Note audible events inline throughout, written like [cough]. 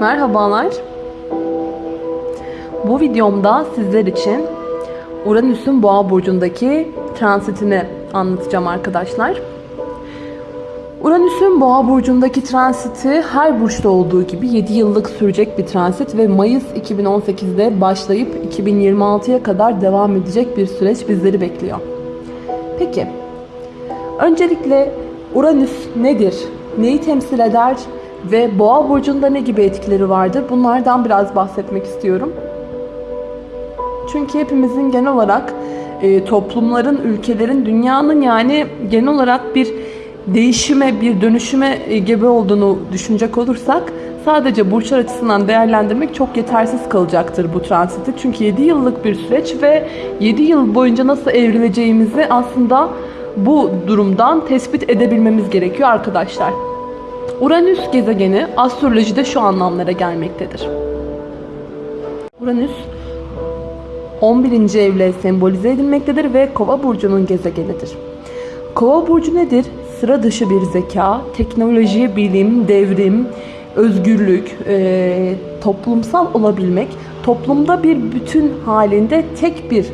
Merhabalar. Bu videomda sizler için Uranüs'ün Boğa burcundaki transitini anlatacağım arkadaşlar. Uranüs'ün Boğa burcundaki transiti her burçta olduğu gibi 7 yıllık sürecek bir transit ve Mayıs 2018'de başlayıp 2026'ya kadar devam edecek bir süreç bizleri bekliyor. Peki, öncelikle Uranüs nedir? Neyi temsil eder? Ve Boğa burcunda ne gibi etkileri vardır? Bunlardan biraz bahsetmek istiyorum. Çünkü hepimizin genel olarak e, toplumların, ülkelerin, dünyanın yani genel olarak bir değişime, bir dönüşüme e, gebe olduğunu düşünecek olursak sadece burçlar açısından değerlendirmek çok yetersiz kalacaktır bu transiti. Çünkü 7 yıllık bir süreç ve 7 yıl boyunca nasıl evrileceğimizi aslında bu durumdan tespit edebilmemiz gerekiyor arkadaşlar. Uranüs gezegeni astrolojide şu anlamlara gelmektedir. Uranüs 11. evle sembolize edilmektedir ve Kova burcunun gezegenidir. Kova burcu nedir? Sıra dışı bir zeka, teknoloji, bilim, devrim, özgürlük, e, toplumsal olabilmek, toplumda bir bütün halinde tek bir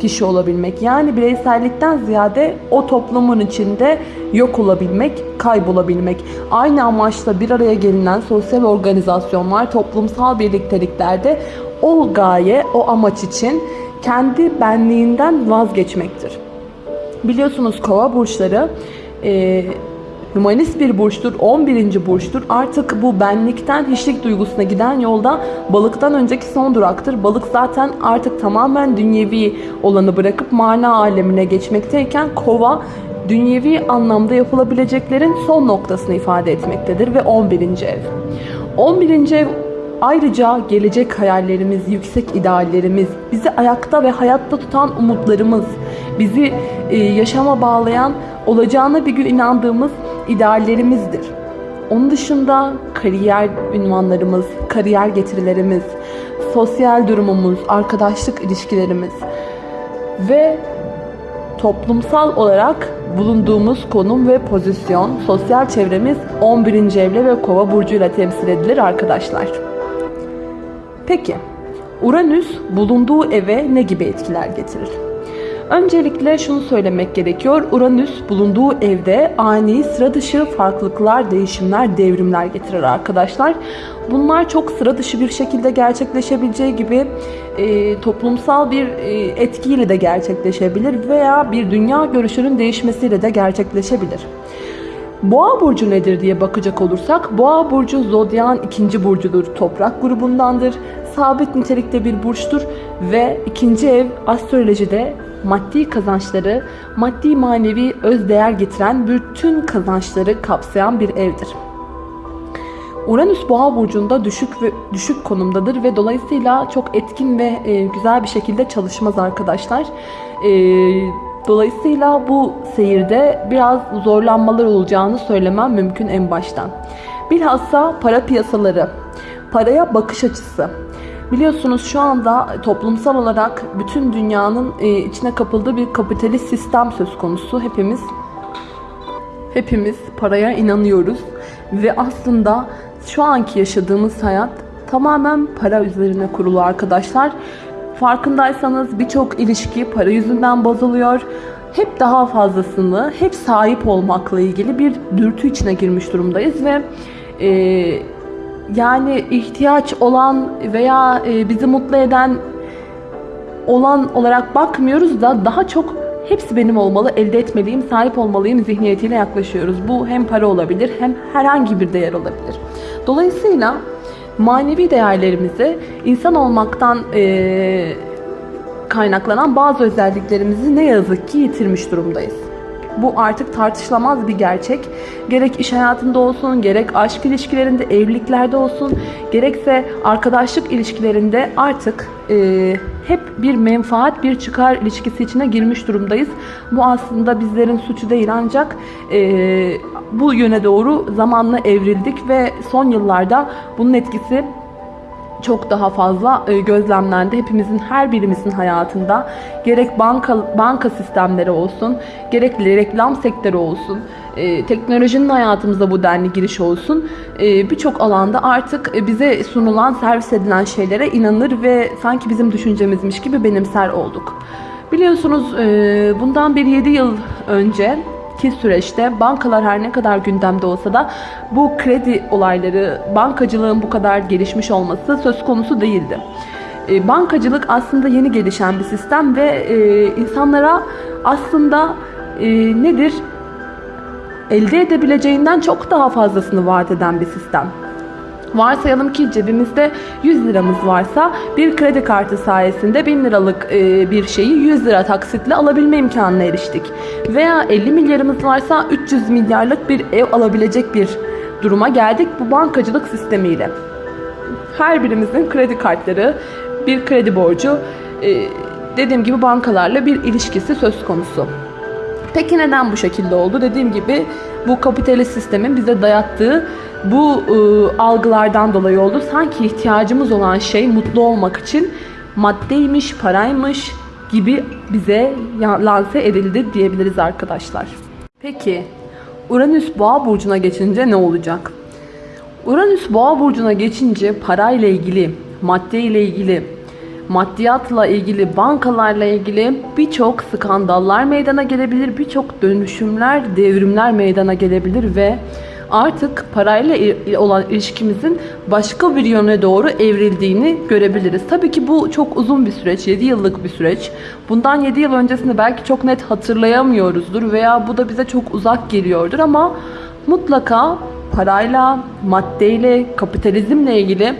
kişi olabilmek. Yani bireysellikten ziyade o toplumun içinde yok olabilmek, kaybolabilmek. Aynı amaçla bir araya gelinen sosyal organizasyonlar, toplumsal birlikteliklerde o gaye, o amaç için kendi benliğinden vazgeçmektir. Biliyorsunuz kova burçları e, Humanist bir burçtur, 11. burçtur. Artık bu benlikten hiçlik duygusuna giden yolda balıktan önceki son duraktır. Balık zaten artık tamamen dünyevi olanı bırakıp mana alemine geçmekteyken kova dünyevi anlamda yapılabileceklerin son noktasını ifade etmektedir ve 11. ev. 11. ev Ayrıca gelecek hayallerimiz, yüksek ideallerimiz, bizi ayakta ve hayatta tutan umutlarımız, bizi e, yaşama bağlayan, olacağına bir gün inandığımız ideallerimizdir. Onun dışında kariyer ünvanlarımız, kariyer getirilerimiz, sosyal durumumuz, arkadaşlık ilişkilerimiz ve toplumsal olarak bulunduğumuz konum ve pozisyon, sosyal çevremiz 11. evle ve kova burcuyla temsil edilir arkadaşlar. Peki, Uranüs bulunduğu eve ne gibi etkiler getirir? Öncelikle şunu söylemek gerekiyor. Uranüs bulunduğu evde ani, sıra dışı farklılıklar, değişimler, devrimler getirir arkadaşlar. Bunlar çok sıra dışı bir şekilde gerçekleşebileceği gibi e, toplumsal bir e, etkiyle de gerçekleşebilir veya bir dünya görüşünün değişmesiyle de gerçekleşebilir. Boğa burcu nedir diye bakacak olursak, Boğa burcu zodyan ikinci burcudur, toprak grubundandır, sabit nitelikte bir burçtur ve ikinci ev astrolojide maddi kazançları, maddi manevi öz değer getiren bütün kazançları kapsayan bir evdir. Uranüs Boğa burcunda düşük ve düşük konumdadır ve dolayısıyla çok etkin ve e, güzel bir şekilde çalışmaz arkadaşlar. E, dolayısıyla bu seyirde biraz zorlanmalar olacağını söylemem mümkün en baştan. Bilhassa para piyasaları, paraya bakış açısı, Biliyorsunuz şu anda toplumsal olarak bütün dünyanın e, içine kapıldığı bir kapitalist sistem söz konusu. Hepimiz hepimiz paraya inanıyoruz ve aslında şu anki yaşadığımız hayat tamamen para üzerine kurulu arkadaşlar. Farkındaysanız birçok ilişki para yüzünden bozuluyor. Hep daha fazlasını, hep sahip olmakla ilgili bir dürtü içine girmiş durumdayız ve e, yani ihtiyaç olan veya e, bizi mutlu eden olan olarak bakmıyoruz da daha çok hepsi benim olmalı, elde etmeliyim, sahip olmalıyım zihniyetiyle yaklaşıyoruz. Bu hem para olabilir hem herhangi bir değer olabilir. Dolayısıyla manevi değerlerimizi insan olmaktan e, kaynaklanan bazı özelliklerimizi ne yazık ki yitirmiş durumdayız. Bu artık tartışılamaz bir gerçek. Gerek iş hayatında olsun, gerek aşk ilişkilerinde, evliliklerde olsun, gerekse arkadaşlık ilişkilerinde artık e, hep bir menfaat, bir çıkar ilişkisi içine girmiş durumdayız. Bu aslında bizlerin suçu değil ancak e, bu yöne doğru zamanla evrildik ve son yıllarda bunun etkisi çok daha fazla e, gözlemlendi. Hepimizin her birimizin hayatında gerek banka banka sistemleri olsun, gerek reklam sektörü olsun, e, teknolojinin hayatımıza bu denli giriş olsun. E, Birçok alanda artık bize sunulan, servis edilen şeylere inanır ve sanki bizim düşüncemizmiş gibi benimser olduk. Biliyorsunuz bundan bir 7 yıl önce ki süreçte bankalar her ne kadar gündemde olsa da bu kredi olayları, bankacılığın bu kadar gelişmiş olması söz konusu değildi. E, Bankacılık aslında yeni gelişen bir sistem ve e, insanlara aslında e, nedir? Elde edebileceğinden çok daha fazlasını vaat eden bir sistem. Varsayalım ki cebimizde 100 liramız varsa bir kredi kartı sayesinde 1000 liralık e, bir şeyi 100 lira taksitle alabilme imkanına eriştik. Veya 50 milyarımız varsa 300 milyarlık bir ev alabilecek bir duruma geldik bu bankacılık sistemiyle. Her birimizin kredi kartları, bir kredi borcu, e, dediğim gibi bankalarla bir ilişkisi söz konusu. Peki neden bu şekilde oldu? Dediğim gibi bu kapitalist sistemin bize dayattığı bu e, algılardan dolayı oldu. Sanki ihtiyacımız olan şey mutlu olmak için maddeymiş, paraymış gibi bize lanse edildi diyebiliriz arkadaşlar. Peki Uranüs Boğa burcuna geçince ne olacak? Uranüs Boğa burcuna geçince parayla ilgili, madde ile ilgili, maddiyatla ilgili, bankalarla ilgili birçok skandallar meydana gelebilir, birçok dönüşümler, devrimler meydana gelebilir ve artık parayla olan ilişkimizin başka bir yöne doğru evrildiğini görebiliriz. Tabii ki bu çok uzun bir süreç, 7 yıllık bir süreç. Bundan 7 yıl öncesinde belki çok net hatırlayamıyoruzdur veya bu da bize çok uzak geliyordur ama mutlaka parayla, maddeyle, kapitalizmle ilgili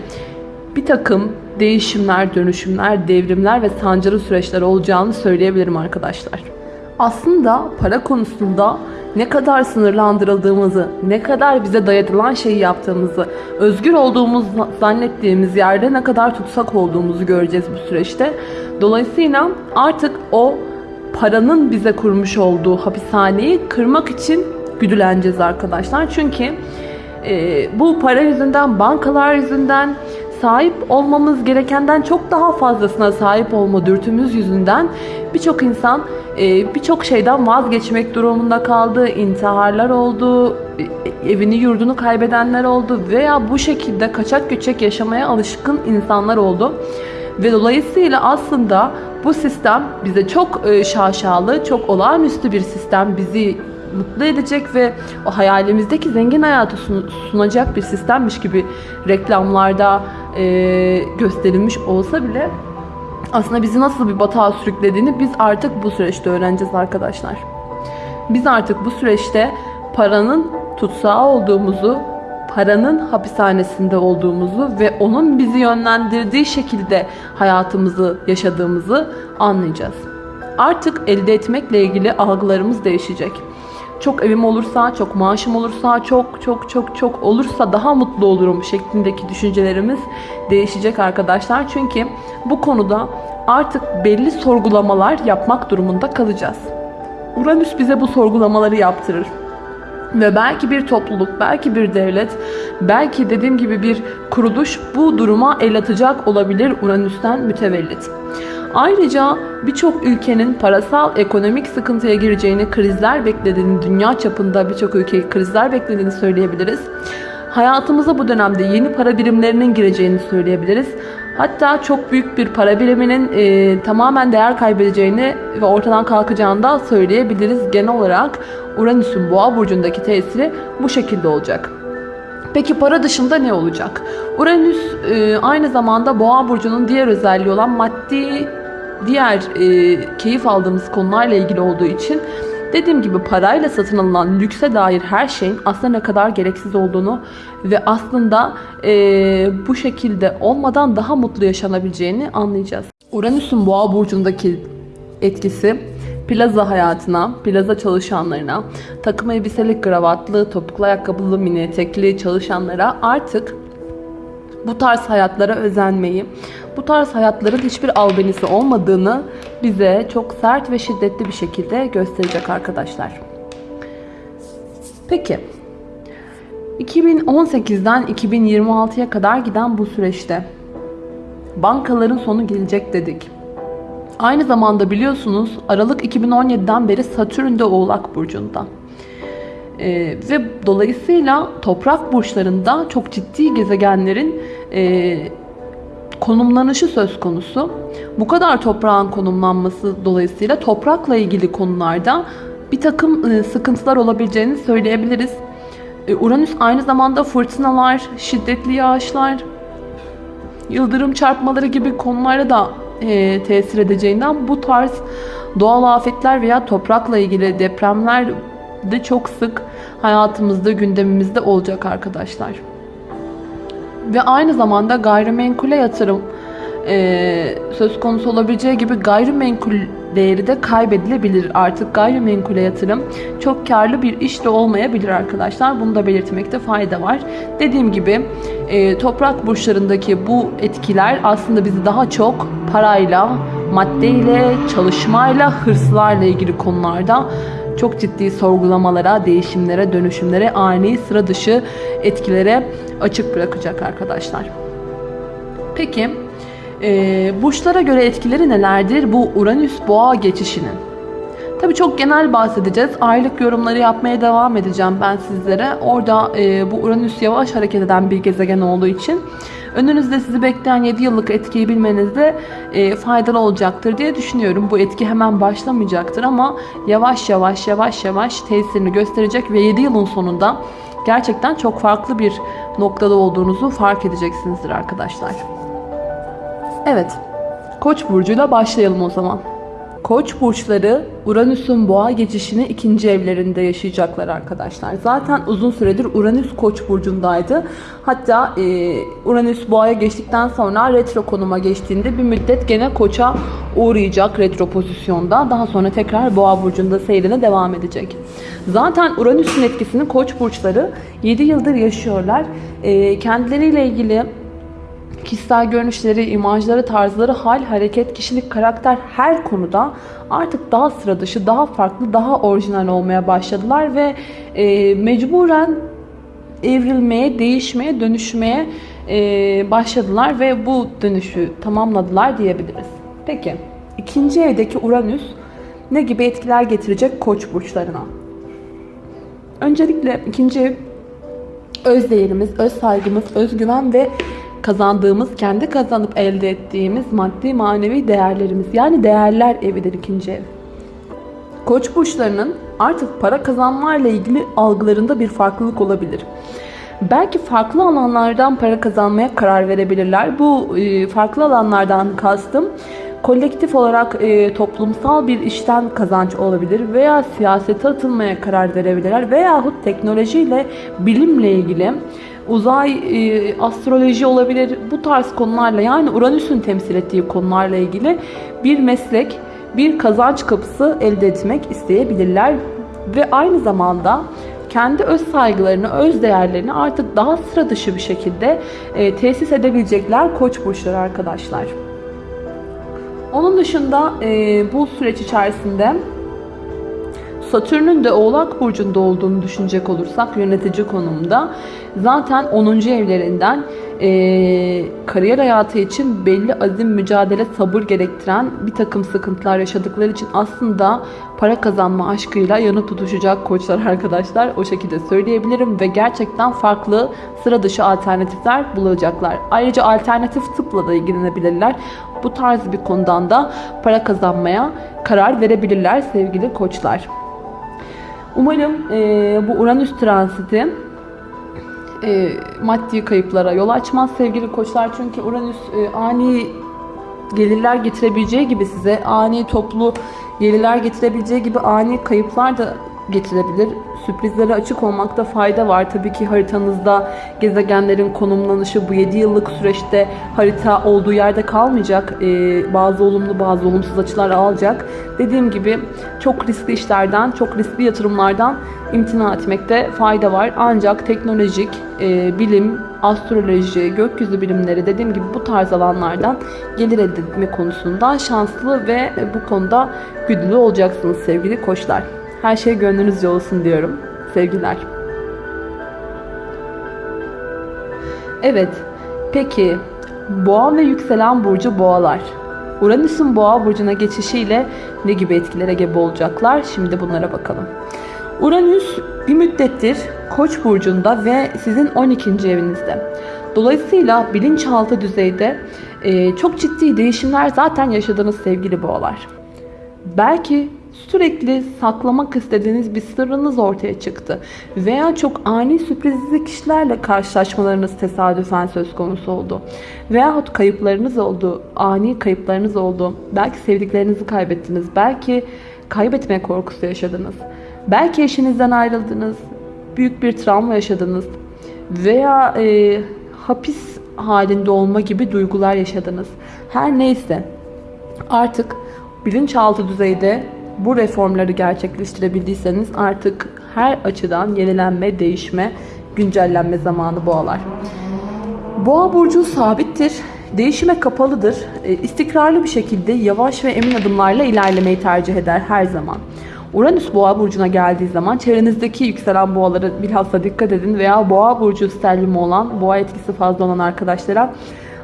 bir takım değişimler, dönüşümler, devrimler ve sancılı süreçler olacağını söyleyebilirim arkadaşlar. Aslında para konusunda ne kadar sınırlandırıldığımızı, ne kadar bize dayatılan şeyi yaptığımızı, özgür olduğumuz zannettiğimiz yerde ne kadar tutsak olduğumuzu göreceğiz bu süreçte. Dolayısıyla artık o paranın bize kurmuş olduğu hapishaneyi kırmak için güdüleneceğiz arkadaşlar. Çünkü e, bu para yüzünden, bankalar yüzünden sahip olmamız gerekenden çok daha fazlasına sahip olma dürtümüz yüzünden birçok insan e, birçok şeyden vazgeçmek durumunda kaldı. intiharlar oldu, e, evini yurdunu kaybedenler oldu veya bu şekilde kaçak göçek yaşamaya alışkın insanlar oldu. Ve dolayısıyla aslında bu sistem bize çok e, şaşalı, çok olağanüstü bir sistem. Bizi mutlu edecek ve o hayalimizdeki zengin hayatı sun- sunacak bir sistemmiş gibi reklamlarda e, gösterilmiş olsa bile aslında bizi nasıl bir batağa sürüklediğini biz artık bu süreçte öğreneceğiz arkadaşlar. Biz artık bu süreçte paranın tutsağı olduğumuzu, paranın hapishanesinde olduğumuzu ve onun bizi yönlendirdiği şekilde hayatımızı yaşadığımızı anlayacağız. Artık elde etmekle ilgili algılarımız değişecek. Çok evim olursa, çok maaşım olursa, çok çok çok çok olursa daha mutlu olurum şeklindeki düşüncelerimiz değişecek arkadaşlar. Çünkü bu konuda artık belli sorgulamalar yapmak durumunda kalacağız. Uranüs bize bu sorgulamaları yaptırır. Ve belki bir topluluk, belki bir devlet, belki dediğim gibi bir kuruluş bu duruma el atacak olabilir Uranüs'ten mütevellit. Ayrıca birçok ülkenin parasal ekonomik sıkıntıya gireceğini, krizler beklediğini, dünya çapında birçok ülke krizler beklediğini söyleyebiliriz. Hayatımıza bu dönemde yeni para birimlerinin gireceğini söyleyebiliriz. Hatta çok büyük bir para biriminin e, tamamen değer kaybedeceğini ve ortadan kalkacağını da söyleyebiliriz. Genel olarak Uranüs'ün boğa burcundaki tesiri bu şekilde olacak. Peki para dışında ne olacak? Uranüs e, aynı zamanda Boğa burcunun diğer özelliği olan maddi diğer e, keyif aldığımız konularla ilgili olduğu için dediğim gibi parayla satın alınan lükse dair her şeyin aslında ne kadar gereksiz olduğunu ve aslında e, bu şekilde olmadan daha mutlu yaşanabileceğini anlayacağız. Uranüs'ün Boğa burcundaki etkisi plaza hayatına, plaza çalışanlarına, takım elbiseli, kravatlı, topuklu ayakkabılı, mini etekli çalışanlara artık bu tarz hayatlara özenmeyi, bu tarz hayatların hiçbir albenisi olmadığını bize çok sert ve şiddetli bir şekilde gösterecek arkadaşlar. Peki 2018'den 2026'ya kadar giden bu süreçte bankaların sonu gelecek dedik. Aynı zamanda biliyorsunuz Aralık 2017'den beri Satürn de Oğlak Burcu'nda. Ee, ve dolayısıyla toprak burçlarında çok ciddi gezegenlerin e, konumlanışı söz konusu. Bu kadar toprağın konumlanması dolayısıyla toprakla ilgili konularda bir takım e, sıkıntılar olabileceğini söyleyebiliriz. E, Uranüs aynı zamanda fırtınalar, şiddetli yağışlar, yıldırım çarpmaları gibi konulara da e, tesir edeceğinden bu tarz doğal afetler veya toprakla ilgili depremler de çok sık hayatımızda, gündemimizde olacak arkadaşlar. Ve aynı zamanda gayrimenkule yatırım e, söz konusu olabileceği gibi gayrimenkul değeri de kaybedilebilir. Artık gayrimenkule yatırım çok karlı bir iş de olmayabilir arkadaşlar. Bunu da belirtmekte fayda var. Dediğim gibi e, toprak burçlarındaki bu etkiler aslında bizi daha çok parayla, maddeyle, çalışmayla, hırslarla ilgili konularda çok ciddi sorgulamalara, değişimlere, dönüşümlere, ani sıra dışı etkilere açık bırakacak arkadaşlar. Peki e, burçlara göre etkileri nelerdir bu Uranüs boğa geçişinin? Tabii çok genel bahsedeceğiz. Aylık yorumları yapmaya devam edeceğim ben sizlere. Orada e, bu Uranüs yavaş hareket eden bir gezegen olduğu için önünüzde sizi bekleyen 7 yıllık etkiyi bilmenizde e, faydalı olacaktır diye düşünüyorum. Bu etki hemen başlamayacaktır ama yavaş yavaş yavaş yavaş tesirini gösterecek ve 7 yılın sonunda gerçekten çok farklı bir noktada olduğunuzu fark edeceksinizdir arkadaşlar. Evet, Koç burcuyla başlayalım o zaman. Koç burçları Uranüs'ün boğa geçişini ikinci evlerinde yaşayacaklar arkadaşlar. Zaten uzun süredir Uranüs Koç burcundaydı. Hatta e, Uranüs boğaya geçtikten sonra retro konuma geçtiğinde bir müddet gene Koç'a uğrayacak retro pozisyonda. Daha sonra tekrar boğa burcunda seyrine devam edecek. Zaten Uranüs'ün etkisini Koç burçları 7 yıldır yaşıyorlar. E, kendileriyle ilgili kişisel görünüşleri, imajları, tarzları, hal, hareket, kişilik, karakter her konuda artık daha sıra dışı, daha farklı, daha orijinal olmaya başladılar ve e, mecburen evrilmeye, değişmeye, dönüşmeye e, başladılar ve bu dönüşü tamamladılar diyebiliriz. Peki, ikinci evdeki Uranüs ne gibi etkiler getirecek koç burçlarına? Öncelikle ikinci ev öz değerimiz, öz saygımız, özgüven ve kazandığımız, kendi kazanıp elde ettiğimiz maddi manevi değerlerimiz. Yani değerler evidir ikinci ev. Koç burçlarının artık para kazanmayla ilgili algılarında bir farklılık olabilir. Belki farklı alanlardan para kazanmaya karar verebilirler. Bu e, farklı alanlardan kastım kolektif olarak e, toplumsal bir işten kazanç olabilir veya siyasete atılmaya karar verebilirler veyahut teknolojiyle bilimle ilgili uzay, e, astroloji olabilir. Bu tarz konularla yani Uranüs'ün temsil ettiği konularla ilgili bir meslek, bir kazanç kapısı elde etmek isteyebilirler. Ve aynı zamanda kendi öz saygılarını, öz değerlerini artık daha sıra dışı bir şekilde e, tesis edebilecekler koç burçları arkadaşlar. Onun dışında e, bu süreç içerisinde Satürn'ün de Oğlak Burcu'nda olduğunu düşünecek olursak yönetici konumda zaten 10. evlerinden e, kariyer hayatı için belli azim, mücadele, sabır gerektiren bir takım sıkıntılar yaşadıkları için aslında para kazanma aşkıyla yanı tutuşacak koçlar [laughs] arkadaşlar. O şekilde söyleyebilirim ve gerçekten farklı sıra dışı alternatifler bulacaklar. Ayrıca alternatif tıpla da ilgilenebilirler. Bu tarz bir konudan da para kazanmaya karar verebilirler sevgili koçlar. Umarım e, bu Uranüs transiti e, maddi kayıplara yol açmaz sevgili koçlar. Çünkü Uranüs e, ani gelirler getirebileceği gibi size ani toplu gelirler getirebileceği gibi ani kayıplar da getirebilir. Sürprizlere açık olmakta fayda var. Tabii ki haritanızda gezegenlerin konumlanışı bu 7 yıllık süreçte harita olduğu yerde kalmayacak. Ee, bazı olumlu bazı olumsuz açılar alacak. Dediğim gibi çok riskli işlerden, çok riskli yatırımlardan imtina etmekte fayda var. Ancak teknolojik, e, bilim, astroloji, gökyüzü bilimleri dediğim gibi bu tarz alanlardan gelir elde etme konusunda şanslı ve bu konuda güdülü olacaksınız sevgili koçlar. Her şey gönlünüzce olsun diyorum. Sevgiler. Evet. Peki Boğa ve yükselen burcu boğalar. Uranüs'ün boğa burcuna geçişiyle ne gibi etkilere gebe olacaklar? Şimdi bunlara bakalım. Uranüs bir müddettir Koç burcunda ve sizin 12. evinizde. Dolayısıyla bilinçaltı düzeyde e, çok ciddi değişimler zaten yaşadığınız sevgili boğalar. Belki sürekli saklamak istediğiniz bir sırrınız ortaya çıktı. Veya çok ani sürprizli kişilerle karşılaşmalarınız tesadüfen söz konusu oldu. Veyahut kayıplarınız oldu, ani kayıplarınız oldu. Belki sevdiklerinizi kaybettiniz, belki kaybetme korkusu yaşadınız. Belki eşinizden ayrıldınız, büyük bir travma yaşadınız veya e, hapis halinde olma gibi duygular yaşadınız. Her neyse artık bilinçaltı düzeyde bu reformları gerçekleştirebildiyseniz artık her açıdan yenilenme, değişme, güncellenme zamanı boğalar. Boğa burcu sabittir, değişime kapalıdır, e, istikrarlı bir şekilde yavaş ve emin adımlarla ilerlemeyi tercih eder her zaman. Uranüs boğa burcuna geldiği zaman çevrenizdeki yükselen boğaları bilhassa dikkat edin veya boğa burcu sterlimi olan, boğa etkisi fazla olan arkadaşlara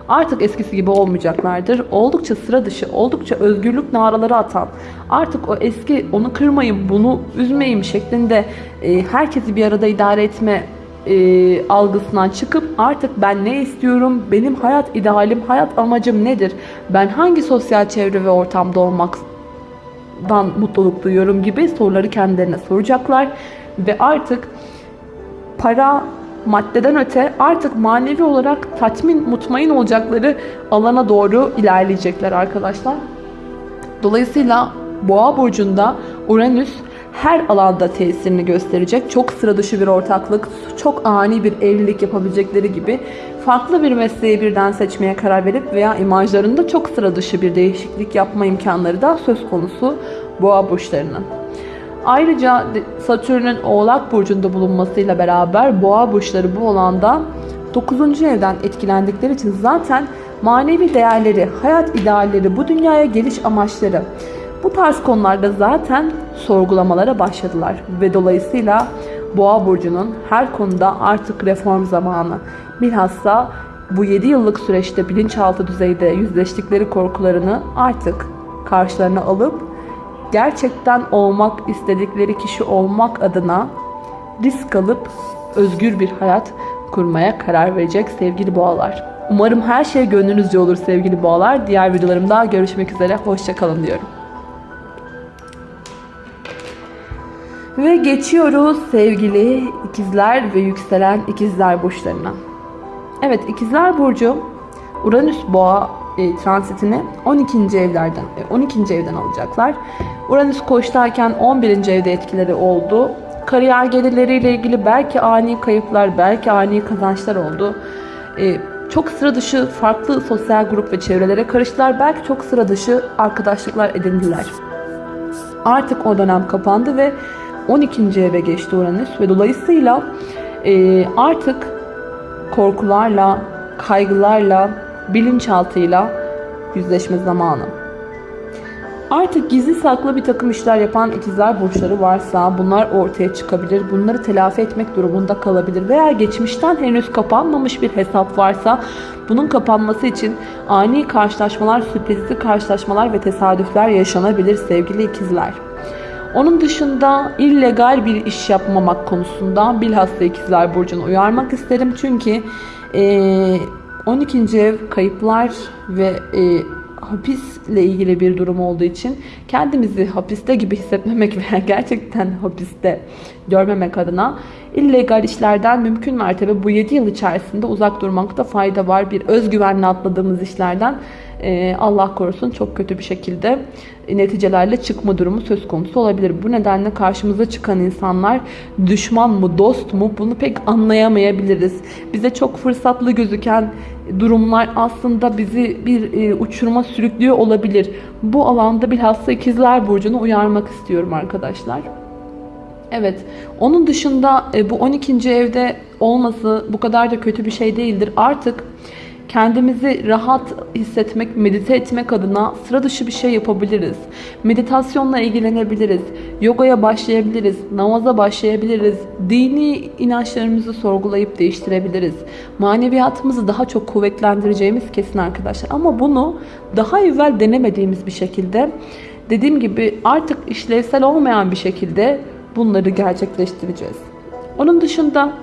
artık eskisi gibi olmayacaklardır. Oldukça sıra dışı, oldukça özgürlük naraları atan, artık o eski onu kırmayın, bunu üzmeyeyim şeklinde e, herkesi bir arada idare etme e, algısından çıkıp artık ben ne istiyorum, benim hayat idealim, hayat amacım nedir, ben hangi sosyal çevre ve ortamda olmaktan mutluluk duyuyorum gibi soruları kendilerine soracaklar ve artık para maddeden öte artık manevi olarak tatmin, mutmain olacakları alana doğru ilerleyecekler arkadaşlar. Dolayısıyla Boğa burcunda Uranüs her alanda tesirini gösterecek. Çok sıra dışı bir ortaklık, çok ani bir evlilik yapabilecekleri gibi farklı bir mesleği birden seçmeye karar verip veya imajlarında çok sıra dışı bir değişiklik yapma imkanları da söz konusu boğa burçlarının. Ayrıca Satürn'ün Oğlak Burcu'nda bulunmasıyla beraber boğa burçları bu alanda 9. evden etkilendikleri için zaten manevi değerleri, hayat idealleri, bu dünyaya geliş amaçları bu tarz konularda zaten sorgulamalara başladılar ve dolayısıyla Boğa burcunun her konuda artık reform zamanı. Bilhassa bu 7 yıllık süreçte bilinçaltı düzeyde yüzleştikleri korkularını artık karşılarına alıp gerçekten olmak istedikleri kişi olmak adına risk alıp özgür bir hayat kurmaya karar verecek sevgili boğalar. Umarım her şey gönlünüzce olur sevgili boğalar. Diğer videolarımda görüşmek üzere. Hoşçakalın diyorum. Ve geçiyoruz sevgili ikizler ve yükselen ikizler burçlarına. Evet ikizler burcu Uranüs boğa e, transitini 12. evlerden 12. E, evden alacaklar. Uranüs koçtayken 11. evde etkileri oldu. Kariyer gelirleriyle ilgili belki ani kayıplar, belki ani kazançlar oldu. E, çok sıra dışı farklı sosyal grup ve çevrelere karıştılar. Belki çok sıra dışı arkadaşlıklar edindiler. Artık o dönem kapandı ve 12. eve geçti Uranüs ve dolayısıyla e, artık korkularla, kaygılarla, bilinçaltıyla yüzleşme zamanı. Artık gizli saklı bir takım işler yapan ikizler burçları varsa bunlar ortaya çıkabilir. Bunları telafi etmek durumunda kalabilir. Veya geçmişten henüz kapanmamış bir hesap varsa bunun kapanması için ani karşılaşmalar, sürprizli karşılaşmalar ve tesadüfler yaşanabilir sevgili ikizler. Onun dışında illegal bir iş yapmamak konusunda bilhassa ikizler burcunu uyarmak isterim. Çünkü e, 12. ev kayıplar ve e, hapisle ilgili bir durum olduğu için kendimizi hapiste gibi hissetmemek [laughs] veya gerçekten hapiste görmemek adına illegal işlerden mümkün mertebe bu 7 yıl içerisinde uzak durmakta fayda var. Bir özgüvenle atladığımız işlerden Allah korusun çok kötü bir şekilde neticelerle çıkma durumu söz konusu olabilir. Bu nedenle karşımıza çıkan insanlar düşman mı dost mu bunu pek anlayamayabiliriz. Bize çok fırsatlı gözüken durumlar aslında bizi bir e, uçuruma sürüklüyor olabilir. Bu alanda bilhassa ikizler burcunu uyarmak istiyorum arkadaşlar. Evet. Onun dışında e, bu 12. evde olması bu kadar da kötü bir şey değildir. Artık kendimizi rahat hissetmek, medite etmek adına sıra dışı bir şey yapabiliriz. Meditasyonla ilgilenebiliriz. Yogaya başlayabiliriz. Namaza başlayabiliriz. Dini inançlarımızı sorgulayıp değiştirebiliriz. Maneviyatımızı daha çok kuvvetlendireceğimiz kesin arkadaşlar. Ama bunu daha evvel denemediğimiz bir şekilde dediğim gibi artık işlevsel olmayan bir şekilde bunları gerçekleştireceğiz. Onun dışında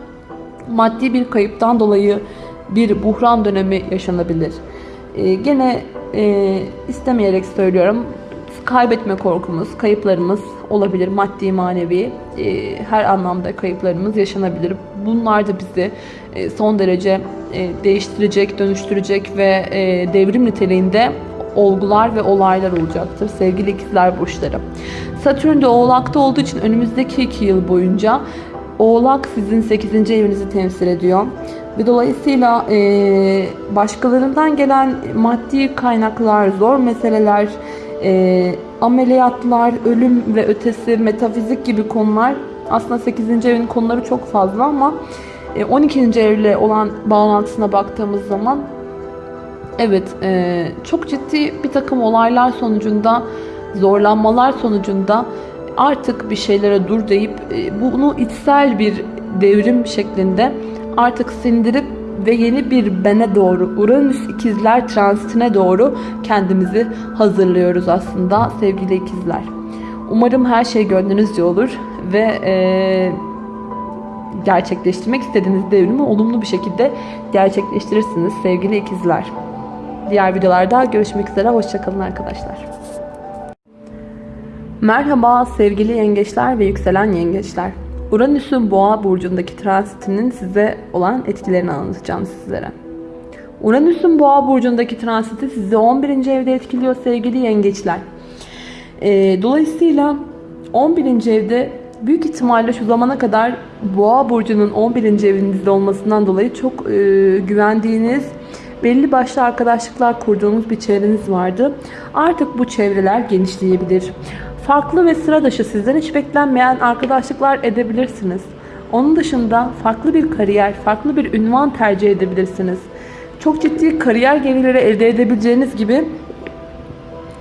maddi bir kayıptan dolayı bir buhran dönemi yaşanabilir. Ee, gene e, istemeyerek söylüyorum. Kaybetme korkumuz, kayıplarımız olabilir. Maddi, manevi e, her anlamda kayıplarımız yaşanabilir. Bunlar da bizi e, son derece e, değiştirecek, dönüştürecek ve e, devrim niteliğinde olgular ve olaylar olacaktır sevgili ikizler burçları. Satürn de oğlakta olduğu için önümüzdeki iki yıl boyunca oğlak sizin 8. evinizi temsil ediyor. Ve dolayısıyla e, başkalarından gelen maddi kaynaklar, zor meseleler, e, ameliyatlar, ölüm ve ötesi, metafizik gibi konular aslında 8. evin konuları çok fazla ama e, 12. evle olan bağlantısına baktığımız zaman evet e, çok ciddi bir takım olaylar sonucunda, zorlanmalar sonucunda artık bir şeylere dur deyip e, bunu içsel bir devrim şeklinde artık sindirip ve yeni bir bene doğru Uranüs ikizler transitine doğru kendimizi hazırlıyoruz aslında sevgili ikizler. Umarım her şey gönlünüzce olur ve e, gerçekleştirmek istediğiniz devrimi olumlu bir şekilde gerçekleştirirsiniz sevgili ikizler. Diğer videolarda görüşmek üzere. Hoşçakalın arkadaşlar. Merhaba sevgili yengeçler ve yükselen yengeçler. Uranüs'ün boğa burcundaki transitinin size olan etkilerini anlatacağım sizlere. Uranüs'ün boğa burcundaki transiti sizi 11. evde etkiliyor sevgili yengeçler. E, dolayısıyla 11. evde büyük ihtimalle şu zamana kadar boğa burcunun 11. evinizde olmasından dolayı çok e, güvendiğiniz belli başlı arkadaşlıklar kurduğunuz bir çevreniz vardı. Artık bu çevreler genişleyebilir. Farklı ve sıra dışı sizden hiç beklenmeyen arkadaşlıklar edebilirsiniz. Onun dışında farklı bir kariyer, farklı bir ünvan tercih edebilirsiniz. Çok ciddi kariyer gelirleri elde edebileceğiniz gibi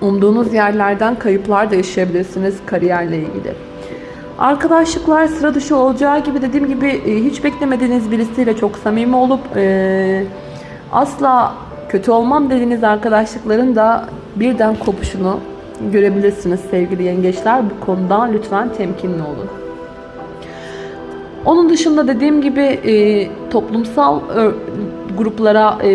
umduğunuz yerlerden kayıplar da yaşayabilirsiniz kariyerle ilgili. Arkadaşlıklar sıra dışı olacağı gibi dediğim gibi e, hiç beklemediğiniz birisiyle çok samimi olup e, asla kötü olmam dediğiniz arkadaşlıkların da birden kopuşunu görebilirsiniz sevgili yengeçler. Bu konuda lütfen temkinli olun. Onun dışında dediğim gibi e, toplumsal e, gruplara e,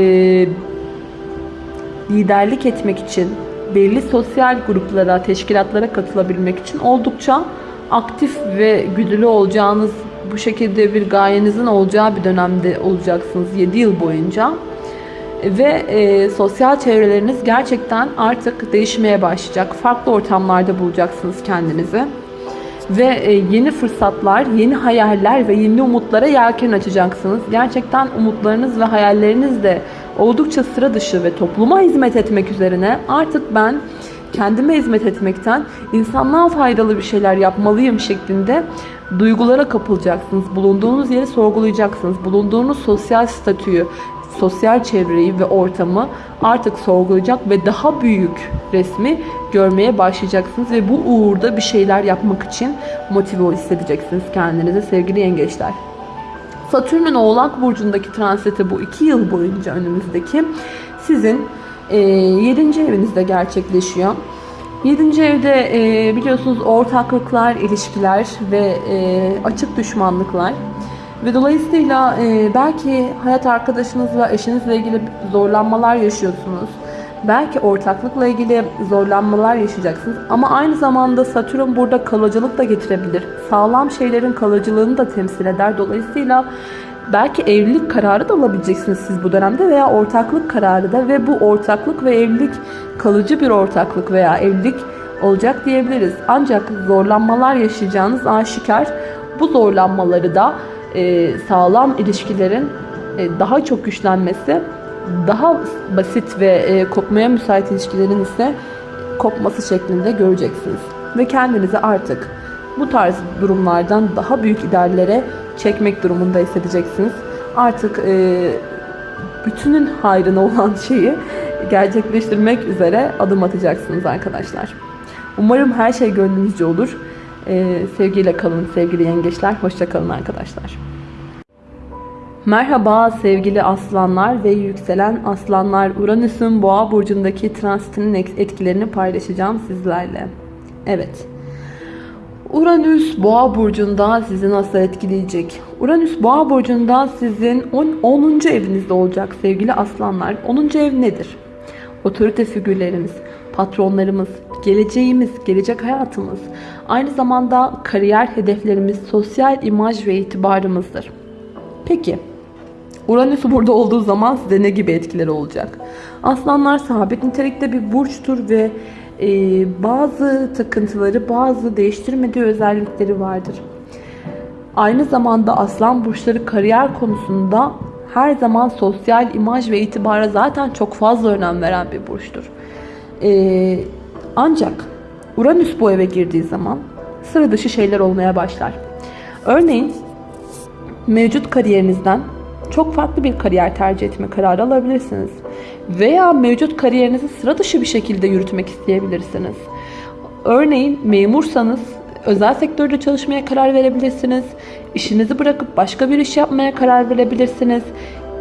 liderlik etmek için, belli sosyal gruplara, teşkilatlara katılabilmek için oldukça aktif ve güdülü olacağınız, bu şekilde bir gayenizin olacağı bir dönemde olacaksınız 7 yıl boyunca ve e, sosyal çevreleriniz gerçekten artık değişmeye başlayacak. Farklı ortamlarda bulacaksınız kendinizi. Ve e, yeni fırsatlar, yeni hayaller ve yeni umutlara yelken açacaksınız. Gerçekten umutlarınız ve hayalleriniz de oldukça sıra dışı ve topluma hizmet etmek üzerine artık ben kendime hizmet etmekten insanlığa faydalı bir şeyler yapmalıyım şeklinde duygulara kapılacaksınız. Bulunduğunuz yeri sorgulayacaksınız. Bulunduğunuz sosyal statüyü, sosyal çevreyi ve ortamı artık sorgulayacak ve daha büyük resmi görmeye başlayacaksınız ve bu uğurda bir şeyler yapmak için motive hissedeceksiniz kendinize sevgili yengeçler. Satürn'ün Oğlak Burcu'ndaki transiti bu iki yıl boyunca önümüzdeki sizin e, 7. evinizde gerçekleşiyor. 7. evde e, biliyorsunuz ortaklıklar, ilişkiler ve e, açık düşmanlıklar ve dolayısıyla e, belki hayat arkadaşınızla, eşinizle ilgili zorlanmalar yaşıyorsunuz. Belki ortaklıkla ilgili zorlanmalar yaşayacaksınız. Ama aynı zamanda Satürn burada kalıcılık da getirebilir. Sağlam şeylerin kalıcılığını da temsil eder. Dolayısıyla belki evlilik kararı da alabileceksiniz siz bu dönemde veya ortaklık kararı da ve bu ortaklık ve evlilik kalıcı bir ortaklık veya evlilik olacak diyebiliriz. Ancak zorlanmalar yaşayacağınız aşikar. Bu zorlanmaları da sağlam ilişkilerin e, daha çok güçlenmesi, daha basit ve e, kopmaya müsait ilişkilerin ise kopması şeklinde göreceksiniz. Ve kendinizi artık bu tarz durumlardan daha büyük ideallere çekmek durumunda hissedeceksiniz. Artık e, bütünün hayrına olan [laughs] şeyi gerçekleştirmek üzere adım atacaksınız arkadaşlar. Umarım her şey gönlünüzce olur. Ee, sevgiyle kalın sevgili yengeçler. Hoşça kalın arkadaşlar. Merhaba sevgili aslanlar ve yükselen aslanlar. Uranüs'ün boğa burcundaki transitinin etkilerini paylaşacağım sizlerle. Evet. Uranüs boğa burcunda sizi nasıl etkileyecek? Uranüs boğa burcunda sizin 10. evinizde olacak sevgili aslanlar. 10. ev nedir? Otorite figürlerimiz, patronlarımız, geleceğimiz, gelecek hayatımız, aynı zamanda kariyer hedeflerimiz, sosyal imaj ve itibarımızdır. Peki, Uranüs burada olduğu zaman size ne gibi etkileri olacak? Aslanlar sabit nitelikte bir burçtur ve e, bazı takıntıları, bazı değiştirmediği özellikleri vardır. Aynı zamanda aslan burçları kariyer konusunda her zaman sosyal imaj ve itibara zaten çok fazla önem veren bir burçtur. E, ancak Uranüs bu eve girdiği zaman sıra dışı şeyler olmaya başlar. Örneğin mevcut kariyerinizden çok farklı bir kariyer tercih etme kararı alabilirsiniz. Veya mevcut kariyerinizi sıra dışı bir şekilde yürütmek isteyebilirsiniz. Örneğin memursanız özel sektörde çalışmaya karar verebilirsiniz. İşinizi bırakıp başka bir iş yapmaya karar verebilirsiniz.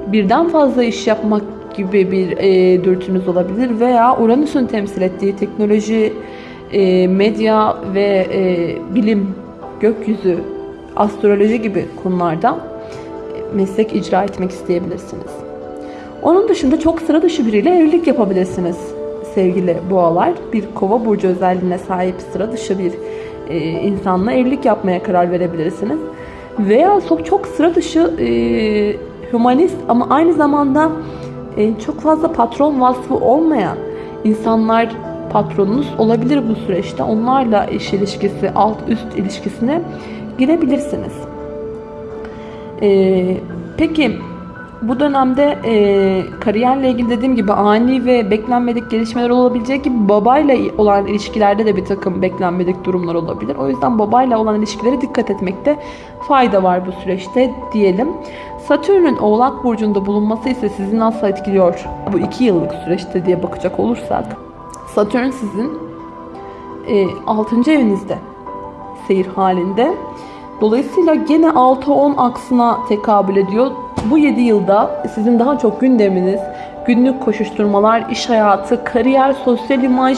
Birden fazla iş yapmak gibi bir e, dürtünüz olabilir veya Uranüs'ün temsil ettiği teknoloji, e, medya ve e, bilim, gökyüzü, astroloji gibi konularda meslek icra etmek isteyebilirsiniz. Onun dışında çok sıra dışı biriyle evlilik yapabilirsiniz sevgili boğalar. Bir kova burcu özelliğine sahip sıra dışı bir e, insanla evlilik yapmaya karar verebilirsiniz. Veya çok, çok sıra dışı e, humanist ama aynı zamanda e, çok fazla patron vasfı olmayan insanlar patronunuz olabilir bu süreçte. Onlarla iş ilişkisi, alt üst ilişkisine girebilirsiniz. Ee, peki dönemde e, kariyerle ilgili dediğim gibi ani ve beklenmedik gelişmeler olabilecek gibi babayla olan ilişkilerde de bir takım beklenmedik durumlar olabilir. O yüzden babayla olan ilişkilere dikkat etmekte fayda var bu süreçte diyelim. Satürn'ün Oğlak Burcu'nda bulunması ise sizi nasıl etkiliyor bu iki yıllık süreçte diye bakacak olursak. Satürn sizin e, 6. evinizde seyir halinde. Dolayısıyla gene 6-10 aksına tekabül ediyor. Bu 7 yılda sizin daha çok gündeminiz, günlük koşuşturmalar, iş hayatı, kariyer, sosyal imaj,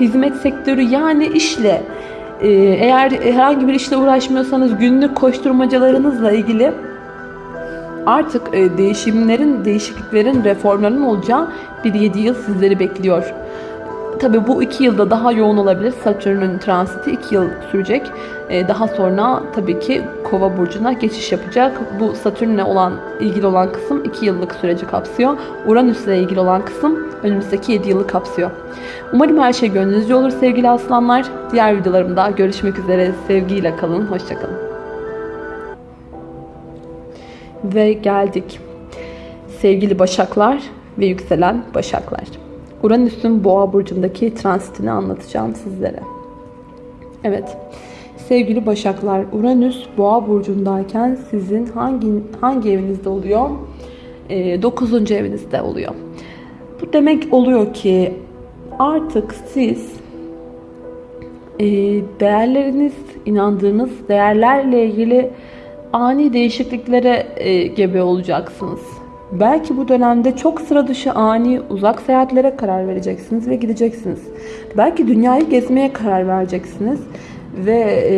hizmet sektörü yani işle e, eğer herhangi bir işle uğraşmıyorsanız günlük koşturmacalarınızla ilgili artık e, değişimlerin, değişikliklerin, reformların olacağı bir 7 yıl sizleri bekliyor. Tabii bu iki yılda daha yoğun olabilir. Satürn'ün transiti iki yıl sürecek. Ee, daha sonra tabii ki Kova burcuna geçiş yapacak. Bu Satürn'le olan ilgili olan kısım iki yıllık süreci kapsıyor. Uranüs'le ilgili olan kısım önümüzdeki 7 yılı kapsıyor. Umarım her şey gönlünüzce olur sevgili aslanlar. Diğer videolarımda görüşmek üzere. Sevgiyle kalın. Hoşçakalın. Ve geldik. Sevgili Başaklar ve yükselen Başaklar. Uranüs'ün Boğa burcundaki transitini anlatacağım sizlere. Evet. Sevgili Başaklar, Uranüs Boğa burcundayken sizin hangi hangi evinizde oluyor? E, 9. evinizde oluyor. Bu demek oluyor ki artık siz e, değerleriniz, inandığınız değerlerle ilgili ani değişikliklere e, gebe olacaksınız Belki bu dönemde çok sıra dışı ani uzak seyahatlere karar vereceksiniz ve gideceksiniz. Belki dünyayı gezmeye karar vereceksiniz ve e,